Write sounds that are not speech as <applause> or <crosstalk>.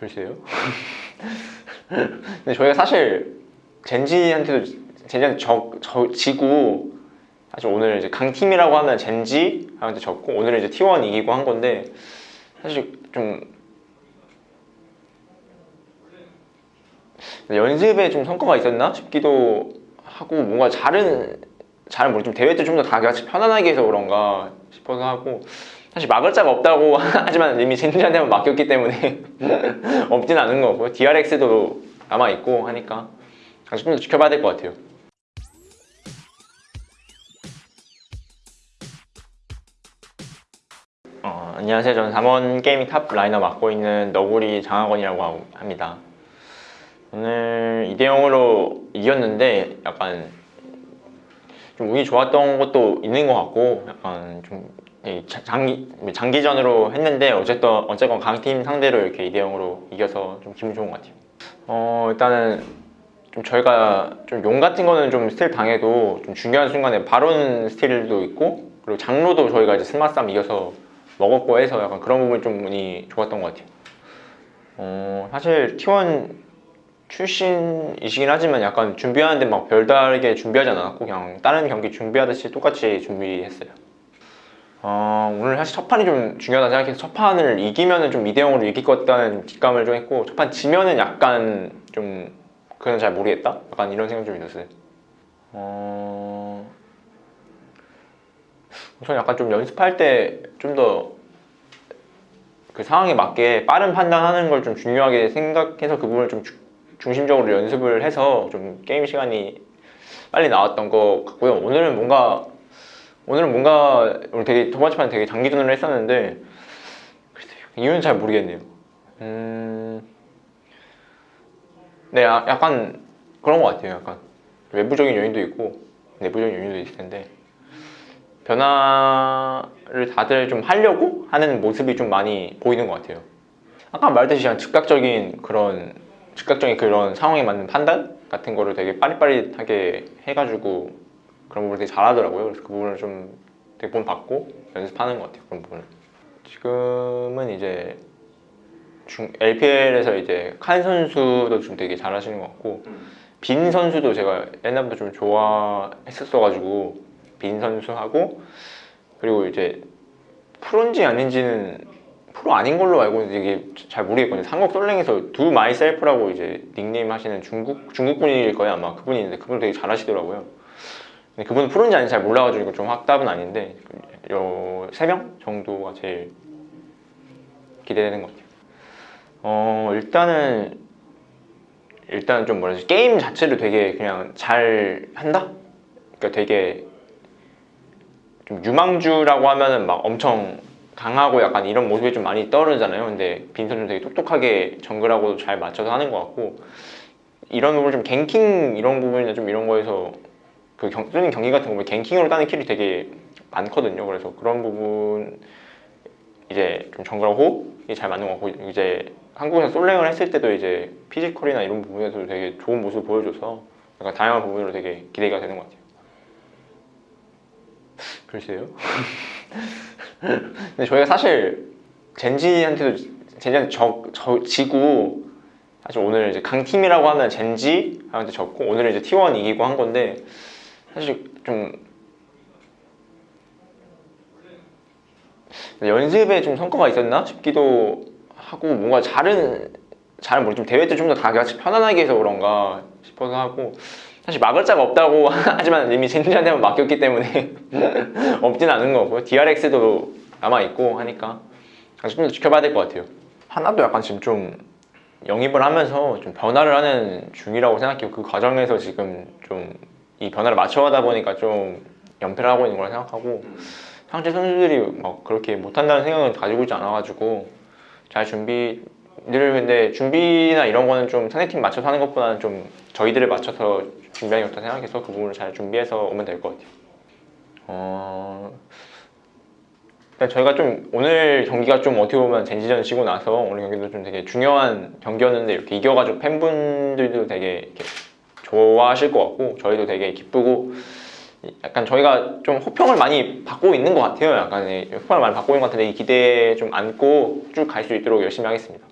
글쎄요. 근데 저희가 사실 젠지한테도 젠지한테 저, 저 지고 사실 오늘 이제 강팀이라고 하면 젠지 한테 졌고 오늘은 이제 T1 이기고 한 건데 사실 좀 연습에 좀 성과가 있었나 싶기도 하고 뭔가 잘은 잘 모르 좀 대회 때 좀 더 다 같이 편안하게 해서 그런가 싶어서 하고 사실 막을 자가 없다고 <laughs> 하지만 이미 젠지한테만 막혔기 때문에 <laughs> 없진 않은 거고요 DRX도 남아 있고 하니까 아직 좀더 지켜봐야 될 것 같아요. 어, 안녕하세요. 저는 담원 게이밍 top laner 맡고 있는 너구리 장하권이라고 합니다. 오늘 2대 0으로 이겼는데 약간 좀 운이 좋았던 것도 있는 것 같고 약간 좀이 자- 장기, 장기전으로 했는데 어쨌든 어쨌건 강팀 상대로 이렇게 2대 0으로 이겨서 좀 기분 좋은 것 같아요. 어 일단은 좀 저희가 좀 용 같은 거는 좀 스틸 당해도 좀 중요한 순간에 바론 스틸도 있고 그리고 장로도 저희가 이제 스마 쌈 이겨서 먹었고 해서 약간 그런 부분이 좀 운이 좋았던 것 같아요. 어 사실 T1 출신이시긴 하지만 약간 준비하는데 막 별다르게 준비하지 않았고 그냥 다른 경기 준비하듯이 똑같이 준비했어요. 어, 오늘 사실 첫 판이 좀 중요하다 생각해서 첫 판을 이기면은 좀 2대 0으로 이길 것 같다는 뒷감을 좀 했고 첫판 지면은 약간 좀 그건 잘 모르겠다? 약간 이런 생각 좀 있었어요. 어... 저는 약간 좀 연습할 때 좀 더 그 상황에 맞게 빠른 판단하는 걸 좀 중요하게 생각해서 그 부분을 좀 주- 중심적으로 연습을 해서 좀 게임 시간이 빨리 나왔던 것 같고요. 오늘은 뭔가 오늘은 뭔가 오늘 되게 두 번째 판 되게 장기전으로 했었는데 글쎄요, 이유는 잘 모르겠네요. 음, 네, 아- 약간 그런 것 같아요. 약간 외부적인 요인도 있고 내부적인 요인도 있을 텐데 변화를 다들 좀 하려고 하는 모습이 좀 많이 보이는 것 같아요. 아까 말했듯이 즉각적인 그런 즉각적인 그런 상황에 맞는 판단 같은 거를 되게 빠릿빠릿하게 해가지고 그런 부분을 되게 잘하더라고요. 그래서 그 부분을 좀 되게 본 받고 연습하는 것 같아요. 그런 부분을. 지금은 이제 중, LPL에서 이제 칸 선수도 좀 되게 잘하시는 것 같고 빈 선수도 제가 옛날부터 좀 좋아했었어가지고 빈 선수하고 그리고 이제 프로인지 아닌지는 프로 아닌 걸로 알고 이게 잘 모르겠거든요. 한국 솔랭에서 Do Myself라고 이제 닉네임 하시는 중국 중국 분일 거예요 아마 그분이 있는데 그분 되게 잘 하시더라고요. 근데 그분은 프로인지 아닌지 잘 몰라가지고 좀 확답은 아닌데 요 세 명 정도가 제일 기대되는 것 같아요. 어 일단은 일단 좀 뭐라 되지 게임 자체를 되게 그냥 잘 한다. 그러니까 되게 좀 유망주라고 하면은 막 엄청 강하고 약간 이런 모습이 좀 많이 떠오르잖아요. 근데 빈 선수 좀 되게 똑똑하게 정글하고도 잘 맞춰서 하는 것 같고 이런 부분 좀 ganking 이런 부분이나 좀 이런 거에서 그 경, 쓰는 경기 같은 거 보면 ganking으로 따는 킬이 되게 많거든요. 그래서 그런 부분 이제 좀 정글하고 호흡이 잘 맞는 것 같고 이제 한국에서 솔랭을 했을 때도 이제 피지컬이나 이런 부분에서 되게 좋은 모습을 보여줘서 약간 다양한 부분으로 되게 기대가 되는 것 같아요. 글쎄요. <laughs> 근데 저희가 사실 젠지한테도 젠지한테 저, 저 지고 사실 오늘 이제 강팀이라고 하면 젠지한테 졌고 오늘은 이제 T1 이기고 한 건데 사실 좀 연습에 좀 성과가 있었나 싶기도 하고 뭔가 잘은 잘 모르 좀 대회 때 좀더다 같이 편안하게 해서 그런가 싶어서 하고 사실 막을 자가 없다고 <laughs> 하지만 이미 젠지한테만 맡겼기 때문에 <laughs> 없진 않은 거고요. DRX도 남아 있고 하니까 좀 더 지켜봐야 될 것 같아요. 하나도 약간 지금 좀 영입을 하면서 좀 변화를 하는 중이라고 생각해요. 그 과정에서 지금 좀 이 변화를 맞춰가다 보니까 좀 연패를 하고 있는 거라 생각하고 상대 선수들이 막 그렇게 못한다는 생각을 가지고 있지 않아가지고 잘 준비 늘 근데 준비나 이런 거는 좀 상대팀 맞춰서 하는 것보다는 좀 저희들을 맞춰서 준비하는 게 좋다 생각해서 그 부분을 잘 준비해서 오면 될 것 같아요. 어... 일단 저희가 좀 오늘 경기가 좀 어떻게 보면 젠지전 지고 나서 오늘 경기도 좀 되게 중요한 경기였는데 이렇게 이겨가지고 팬분들도 되게 좋아하실 것 같고 저희도 되게 기쁘고 약간 저희가 좀 호평을 많이 받고 있는 것 같아요. 약간 이 호평을 많이 받고 있는 것 같은데 이 기대에 좀 안고 쭉 갈 수 있도록 열심히 하겠습니다.